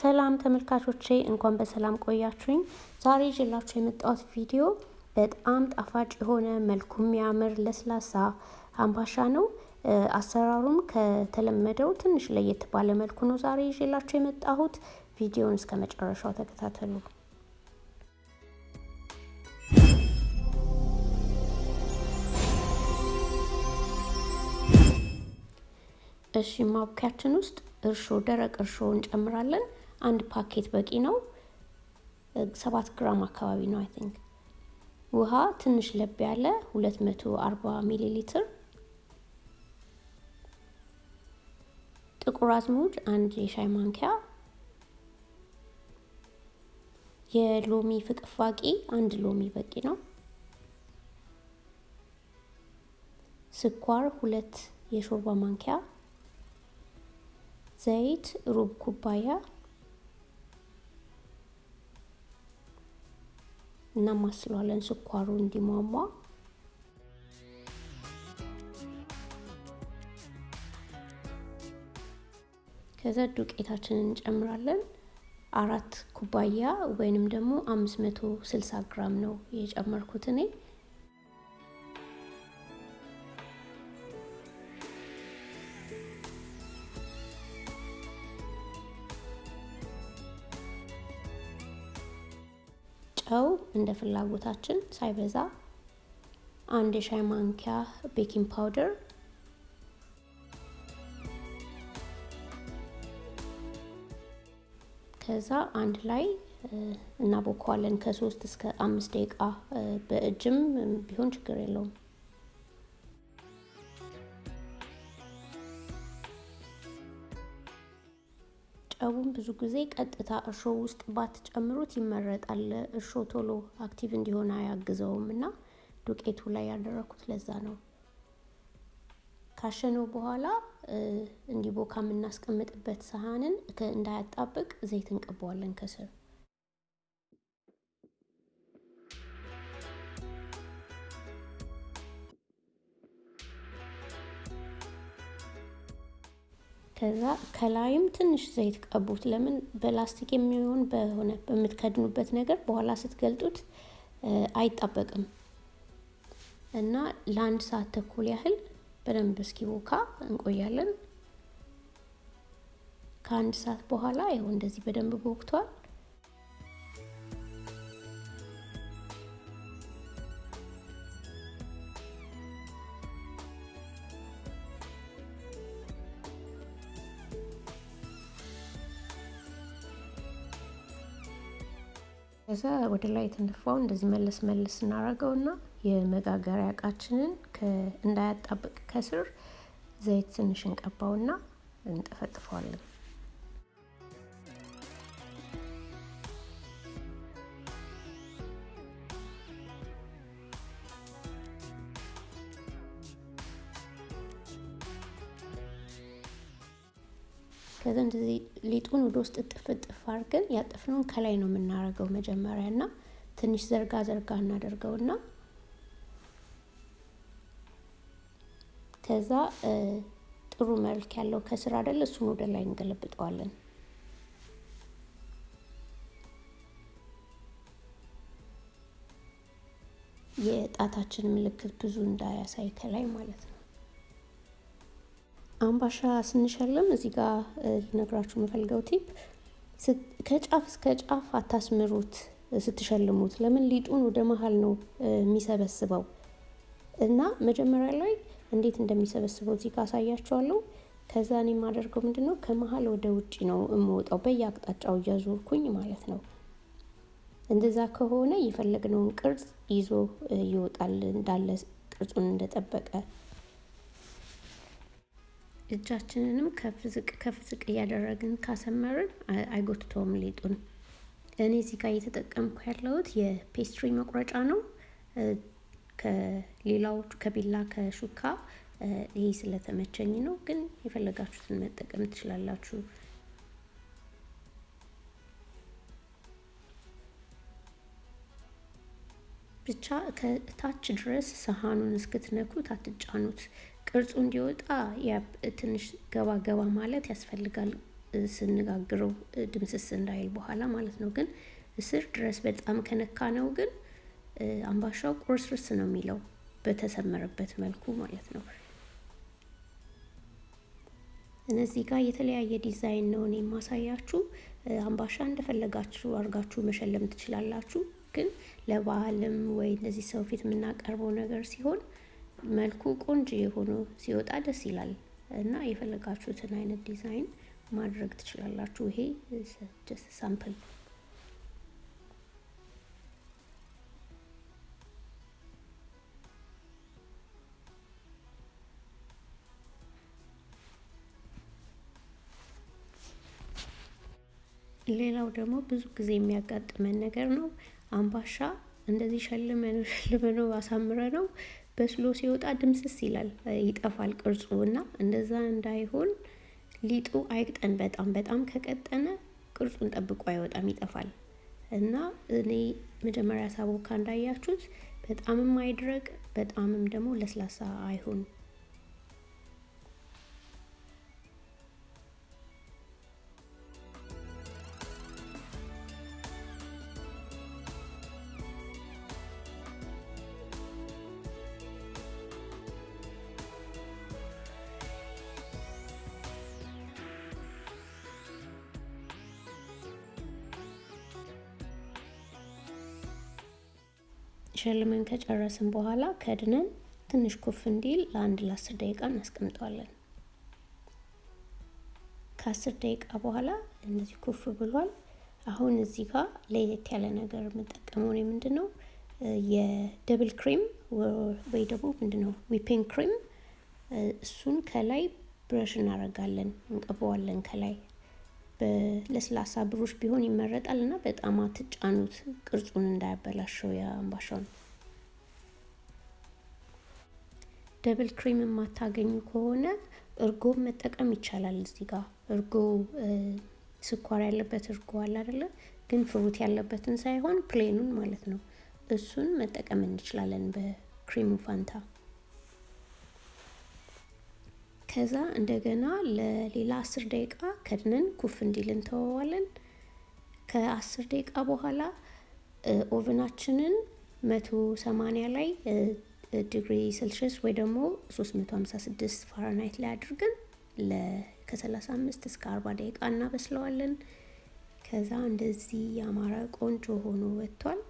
ሰላም ተመልካቾቼ እንኳን በሰላም ቆያችሁኝ። ዛሬ ይዤላችሁ የመጣሁት ቪዲዮ በጣም ጣፋጭ የሆነ መልኩ የሚያምር ለስላሳ አምባሻ ነው። አሰራሩም ከተለመደው ትንሽ ለየት ባለ መልኩ ነው ዛሬ ይዤላችሁ የመጣሁት። ቪዲዮውን እስከ መጨረሻው ተከታተሉ። እሺ ማቡኪያችን ውስጥ እርሾ ደረቅ እርሾ እንጨምራለን። አንድ ፓኬት በቂ ነው። ሰባት ግራም አካባቢ ነው I think። ውሃ ትንሽ ለብ ያለ 240 ሚሊ ሊትር። ጥቁር አዝሙድ አንድ የሻይ ማንኪያ። የሎሚ ፍቅፋቂ አንድ ሎሚ በቂ ነው። ስኳር ሁለት የሾርባ ማንኪያ ዘይት ሩብ ኩባያ እናማስለዋለን ስኳሩ እንዲሟሟ። ከዛ ዱቄታችንን እንጨምራለን። አራት ኩባያ ወይንም ደግሞ አምስት መቶ ስልሳ ግራም ነው የጨመርኩት እኔ። እንደ ፍላጎታችን ሳይበዛ፣ አንድ የሻይ ማንኪያ baking powder፣ ከዛ አንድ ላይ እናቦከዋለን ከሶስት እስከ አምስት ደቂቃ በእጅም ቢሆን ችግር የለውም። ጨውን ብዙ ጊዜ ቀጥታ እርሾ ውስጥ ባትጨምሩት ይመረጣል። እርሾ ቶሎ active እንዲሆን አያግዘውም እና ዱቄቱ ላይ ያደረኩት ለዛ ነው። ካሸነው በኋላ እንዲቦካ የምናስቀምጥበት ሰሃንን እንዳያጣብቅ ዘይት እንቀባዋለን ከስር። ከዛ ከላይም ትንሽ ዘይት ቀቡት። ለምን በላስቲክ የሚሆን በሆነ በምትከድኑበት ነገር በኋላ ስትገልጡት አይጣበቅም እና ለአንድ ሰዓት ተኩል ያህል በደንብ እስኪቦካ እንቆያለን። ከአንድ ሰዓት በኋላ ይኸው እንደዚህ በደንብ ቦክቷል። ከዛ ወደ ላይ የተነፋው እንደዚህ መለስ መለስ እናደርገውና የመጋገሪያ እቃችንን እንዳያጣብቅ ከስር ዘይት ትንሽ እንቀባውና እንጠፈጥፈዋለን። ከዛ እንደዚህ ሊጡን ወደ ውስጥ እጥፍ እጥፍ አድርገን ያጠፍነውን ከላይ ነው የምናደርገው መጀመሪያ እና ትንሽ ዘርጋ ዘርጋ እናደርገውና ከዛ ጥሩ መልክ ያለው ከስር አይደል እሱን ወደ ላይ እንገለብጠዋለን። የጣታችን ምልክት ብዙ እንዳያሳይ ከላይ ማለት ነው። አምባሻ ስንሸልም እዚህ ጋር ልነግራችሁ የምፈልገው tip ከጫፍ እስከ ጫፍ አታስምሩት ስትሸልሙት። ለምን ሊጡን ወደ መሀል ነው የሚሰበስበው እና መጀመሪያ ላይ እንዴት እንደሚሰበስበው እዚህ ጋር አሳያችኋለሁ። ከዛ እኔ የማደርገው ምንድን ነው ከመሀል ወደ ውጭ ነው የምወጣው በየአቅጣጫው እያዞርኩኝ ማለት ነው። እንደዛ ከሆነ የፈለግነውን ቅርጽ ይዞ ይወጣል እንዳለ ቅርጹን እንደጠበቀ እጃችንንም ከፍ ዝቅ ከፍ ዝቅ እያደረግን ካሰመርን አይጎትተውም ሊጡን። እኔ እዚህ ጋር እየተጠቀምኩ ያለሁት የፔስትሪ መቁረጫ ነው። ከሌላዎቹ ከቢላ ከሹካ ይሄ ስለተመቸኝ ነው፣ ግን የፈለጋችሁትን መጠቀም ትችላላችሁ። ብቻ ከታች ድረስ ሰሃኑን እስክትነኩት አትጫኑት። ቅርጹ እንዲወጣ ትንሽ ገባ ገባ ማለት ያስፈልጋል። ስንጋግረው ድምስስ እንዳይል በኋላ ማለት ነው። ግን እስር ድረስ በጣም ከነካ ነው ግን አምባሻው ቁርስርስ ነው የሚለው በተሰመረበት መልኩ ማለት ነው። እነዚህ ጋር የተለያየ ዲዛይን ነው እኔ የማሳያችሁ። አምባሻ እንደፈለጋችሁ አድርጋችሁ መሸለም ትችላላችሁ። ግን ለበዓልም ወይ እንደዚህ ሰው ፊት የምናቀርበው ነገር ሲሆን መልኩ ቆንጆ ሆኖ ሲወጣ ደስ ይላል እና የፈለጋችሁትን አይነት ዲዛይን ማድረግ ትችላላችሁ። ይሄ just sample ሌላው ደግሞ ብዙ ጊዜ የሚያጋጥመን ነገር ነው። አምባሻ እንደዚህ ሸልመነው ሸልመነው አሳምረ ነው በስሎ ሲወጣ ድምስስ ይላል፣ ይጠፋል ቅርጹ እና እንደዛ እንዳይሆን ሊጡ አይቅጠን። በጣም በጣም ከቀጠነ ቅርጹን ጠብቆ አይወጣም፣ ይጠፋል። እና እኔ መጀመሪያ ሳቦካ እንዳያችሁት በጣምም አይድረቅ፣ በጣምም ደግሞ ለስላሳ አይሆን። ሸልመን ከጨረስን በኋላ ከድነን ትንሽ ኩፍ እንዲል ለአንድ ለአስር ደቂቃ እናስቀምጠዋለን። ከአስር ደቂቃ በኋላ እንደዚህ ኩፍ ብሏል። አሁን እዚህ ጋር ለየት ያለ ነገር የምጠቀመው እኔ ምንድን ነው የ double cream ወይ ደግሞ ምንድን ነው whipping cream እሱን ከላይ brush እናደርጋለን፣ እንቀባዋለን ከላይ በለስላሳ ብሩሽ ቢሆን ይመረጣል እና በጣም አትጫኑት ቅርጹን እንዳያበላሸው የአምባሻውን። double cream የማታገኙ ከሆነ እርጎ መጠቀም ይቻላል። እዚህ ጋር እርጎ ስኳር ያለበት እርጎ አለ አይደለ? ግን fruit ያለበትን ሳይሆን plain ኑን ማለት ነው። እሱን መጠቀም እንችላለን በክሪሙ ፋንታ። ከዛ እንደገና ለሌላ አስር ደቂቃ ከድነን ኩፍ እንዲል እንተወዋለን። ከአስር ደቂቃ በኋላ oven ናችንን መቶ ሰማንያ ላይ ዲግሪ ሴልሽስ ወይ ደግሞ 356 ፋራናይት ላይ አድርገን ከ35 እስከ 40 ደቂቃ እናበስለዋለን። ከዛ እንደዚህ ያማረ ቆንጆ ሆኖ ወጥቷል።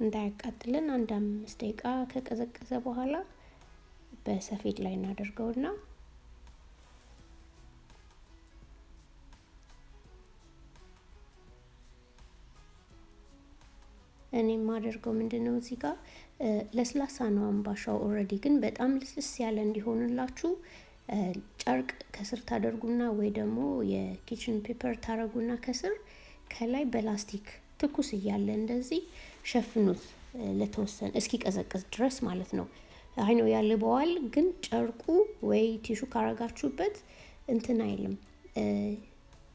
እንዳያቃጥልን አንድ አምስት ደቂቃ ከቀዘቀዘ በኋላ በሰፌድ ላይ እናደርገውና እኔ የማደርገው ምንድን ነው እዚህ ጋር ለስላሳ ነው አምባሻው already፣ ግን በጣም ልስልስ ያለ እንዲሆንላችሁ ጨርቅ ከስር ታደርጉና ወይ ደግሞ የ kitchen paper ታደርጉና ከስር ከላይ በላስቲክ ትኩስ እያለ እንደዚህ ሸፍኑት ለተወሰነ እስኪቀዘቅዝ ድረስ ማለት ነው። አይ ነው ያልበዋል፣ ግን ጨርቁ ወይ tissue ካረጋችሁበት እንትን አይልም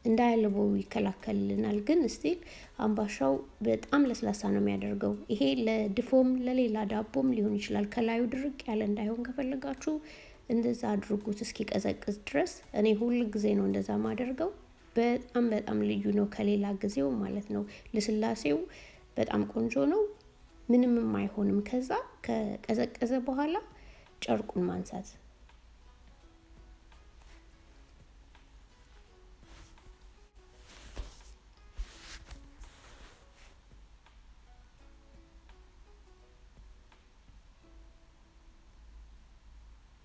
እንዳያልበው ይከላከልልናል። ግን still አምባሻው በጣም ለስላሳ ነው የሚያደርገው። ይሄ ለድፎም ለሌላ ዳቦም ሊሆን ይችላል። ከላዩ ድርቅ ያለ እንዳይሆን ከፈለጋችሁ እንደዛ አድርጉት እስኪቀዘቅዝ ድረስ። እኔ ሁል ጊዜ ነው እንደዛ ማደርገው። በጣም በጣም ልዩ ነው ከሌላ ጊዜው ማለት ነው። ልስላሴው በጣም ቆንጆ ነው። ምንምም አይሆንም። ከዛ ከቀዘቀዘ በኋላ ጨርቁን ማንሳት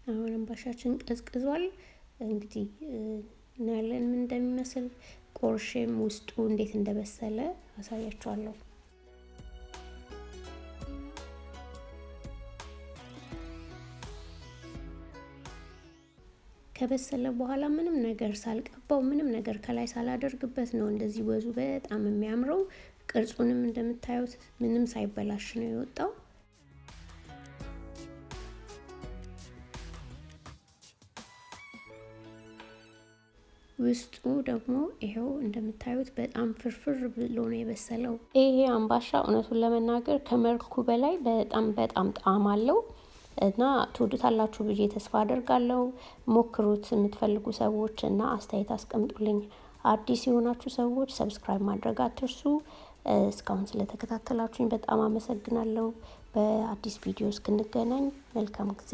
አሁን አምባሻችን ቀዝቅዟል። እንግዲህ እናያለን ምን እንደሚመስል። ቆርሼም ውስጡ እንዴት እንደበሰለ አሳያችኋለሁ። ከበሰለ በኋላ ምንም ነገር ሳልቀባው ምንም ነገር ከላይ ሳላደርግበት ነው እንደዚህ ወዙ በጣም የሚያምረው። ቅርጹንም እንደምታዩት ምንም ሳይበላሽ ነው የወጣው። ውስጡ ደግሞ ይሄው እንደምታዩት በጣም ፍርፍር ብሎ ነው የበሰለው። ይሄ አምባሻ እውነቱን ለመናገር ከመልኩ በላይ በጣም በጣም ጣዕም አለው። እና ትወዱታላችሁ ብዬ ተስፋ አደርጋለሁ። ሞክሩት የምትፈልጉ ሰዎች እና አስተያየት አስቀምጡልኝ። አዲስ የሆናችሁ ሰዎች subscribe ማድረግ አትርሱ። እስካሁን ስለተከታተላችሁኝ በጣም አመሰግናለሁ። በአዲስ ቪዲዮ እስክንገናኝ መልካም ጊዜ